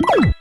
you